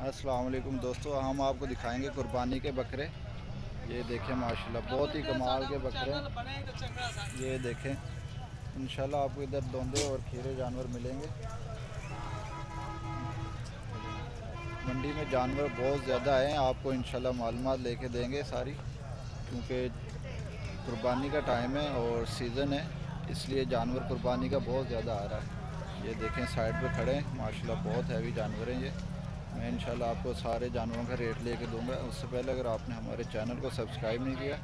अस्सलाम वालेकुम दोस्तों, हम आपको दिखाएँगे कुर्बानी के बकरे। ये देखें, माशाल्लाह, बहुत ही कमाल के बकरे। ये देखें, इंशाल्लाह आपको इधर दोंदे और खीरे जानवर मिलेंगे। मंडी में जानवर बहुत ज़्यादा हैं, आपको इंशाल्लाह मालूमात लेके देंगे सारी, क्योंकि कुर्बानी का टाइम है और सीज़न है, इसलिए जानवर कुर्बानी का बहुत ज़्यादा आ रहा है। ये देखें, साइड पे खड़े हैं, माशाल्लाह, बहुत हैवी जानवर हैं ये। मैं इंशाल्लाह आपको सारे जानवरों का रेट लेके दूँगा। उससे पहले अगर आपने हमारे चैनल को सब्सक्राइब नहीं किया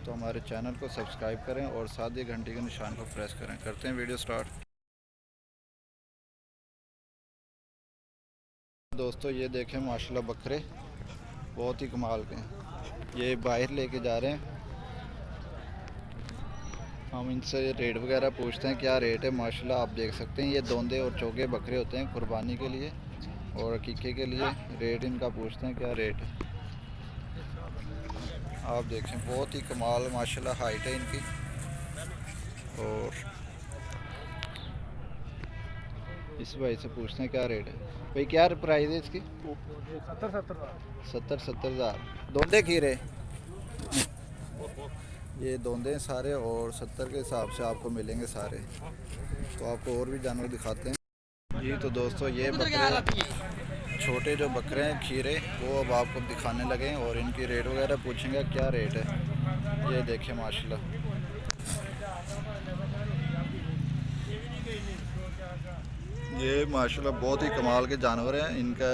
तो हमारे चैनल को सब्सक्राइब करें और साथ ही घंटी के निशान को प्रेस करें। करते हैं वीडियो स्टार्ट दोस्तों, ये देखें माशाल्लाह बकरे। बहुत ही कमाल के हैं। ये बाहर लेके जा रहे हैं। हम इनसे रेट वगैरह पूछते हैं, क्या रेट है? माशाल्लाह आप देख सकते हैं, ये दोंदे और चौके बकरे होते हैं कुर्बानी के लिए। और अकीके के लिए रेट इनका पूछते हैं, क्या रेट है? आप देखें, बहुत ही कमाल, माशाल्लाह हाइट है इनकी। और इस भाई से पूछते हैं, क्या रेट है? भाई, क्या प्राइस है इसकी? सत्तर सत्तर सत्तर सत्तर हज़ार। दोंदे खीरे? ये दोंदे सारे और सत्तर के हिसाब से आपको मिलेंगे सारे। तो आपको और भी जानवर दिखाते हैं। जी तो दोस्तों ये बकरे छोटे जो बकरे हैं खीरे वो अब आपको दिखाने लगे हैं और इनकी रेट वगैरह पूछेंगे क्या रेट है? ये देखिए माशाल्लाह। ये माशाल्लाह बहुत ही कमाल के जानवर हैं इनका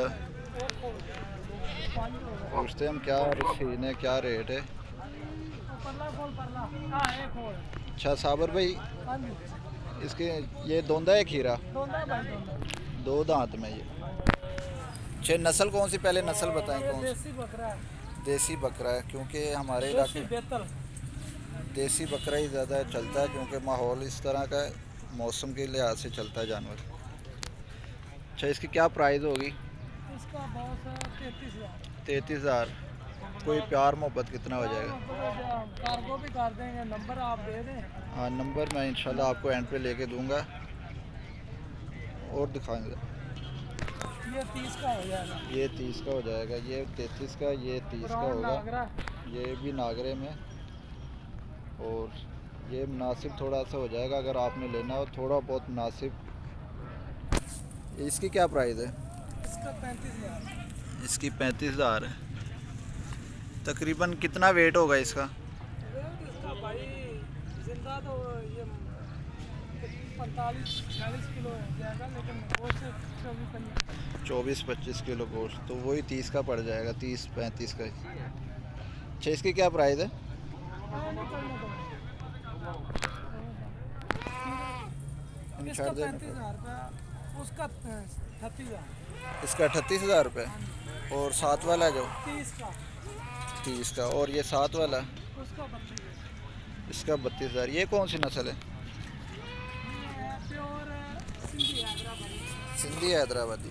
पूछते हैं हम क्या सीन है क्या रेट है। अच्छा साबर भाई इसके ये दोंदा है खीरा? दो दांत में ये। अच्छे नस्ल कौन सी? पहले नस्ल बताएँ कौन सी? देसी बकरा है। देसी बकरा है क्योंकि हमारे इलाके देसी बकरा ही ज़्यादा चलता है क्योंकि माहौल इस तरह का मौसम के लिहाज से चलता है जानवर। अच्छा इसकी क्या प्राइस होगी? इसका तैतीस हज़ार। कोई प्यार मोहब्बत कितना हो जाएगा? कार्गो भी कर देंगे नंबर आप दे दें। हाँ नंबर मैं इंशाल्लाह आपको एंड पे लेके दूँगा। और दिखाएँगे ये तीस का हो जाएगा। ये तीस का हो जाएगा ये तैंतीस का ये तीस का होगा। ये भी नागरे में। और ये मुनासिब थोड़ा सा हो जाएगा अगर आपने लेना हो थोड़ा बहुत मुनासिब। इसकी क्या प्राइस है? इसका पैंतीस हज़ार। इसकी पैंतीस हज़ार है। तकरीबन कितना वेट होगा इसका? रेट इसका भाई ज़िंदा तो ये पैंतालीस चालीस किलो हो जाएगा लेकिन वो चौबीस पच्चीस किलो गोश्त तो वही तीस का पड़ जाएगा तीस पैंतीस का। अच्छा इसकी क्या प्राइस है? इसका पैंतीस हज़ार रुपया उसका अठतीस हज़ार। इसका अठतीस हज़ार रुपये? और सात वाला जो? तीस का। तीस का और ये सात वाला? इसका बत्तीस हज़ार। ये कौन सी नस्ल है? सिंधी हैदराबादी।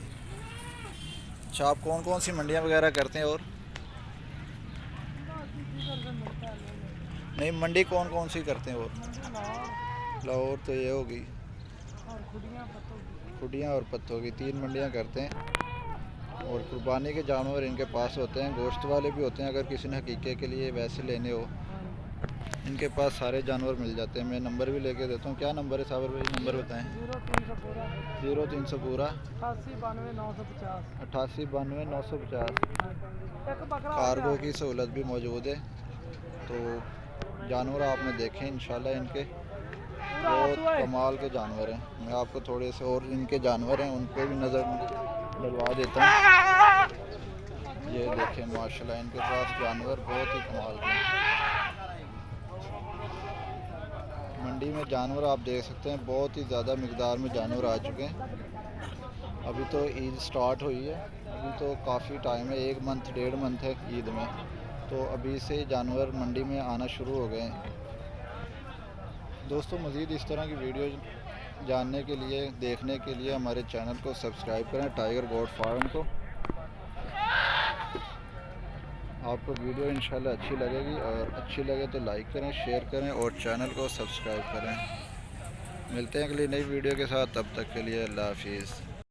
अच्छा आप कौन कौन सी मंडियाँ वगैरह करते हैं और? नहीं मंडी कौन कौन सी करते हैं और? लाहौर। तो ये होगी। खुडियाँ और पत्तों की तीन मंडियाँ करते हैं। और कुर्बानी के जानवर इनके पास होते हैं, गोश्त वाले भी होते हैं, अगर किसी ने हकीके के लिए वैसे लेने हो। इनके पास सारे जानवर मिल जाते हैं। मैं नंबर भी लेके देता हूँ। क्या नंबर है साबर भाई? नंबर बताएँ। ज़ीरो तीन सौ पूरा। अट्ठासी बानवे नौ सौ पचास। कार्गो की सहूलत भी मौजूद है। तो जानवर आपने देखे, इंशाल्लाह इनके बहुत कमाल के जानवर हैं। मैं आपको थोड़े से और इनके जानवर हैं उन पर भी नज़र डलवा देता हूँ। ये देखें, माशाल्लाह, इनके पास जानवर बहुत ही कमाल के मंडी में जानवर आप देख सकते हैं, बहुत ही ज़्यादा मकदार में जानवर आ चुके हैं। अभी तो ईद स्टार्ट हुई है, अभी तो काफ़ी टाइम है, एक मंथ, डेढ़ मंथ है ईद में। तो अभी से जानवर मंडी में आना शुरू हो गए हैं। दोस्तों, मज़ीद इस तरह की वीडियो जानने के लिए, देखने के लिए हमारे चैनल को सब्सक्राइब करें टाइगर गोड फार्म को। आपको वीडियो इंशाल्लाह अच्छी लगेगी और अच्छी लगे तो लाइक करें शेयर करें और चैनल को सब्सक्राइब करें। मिलते हैं अगली नई वीडियो के साथ, तब तक के लिए अल्लाह हाफिज़।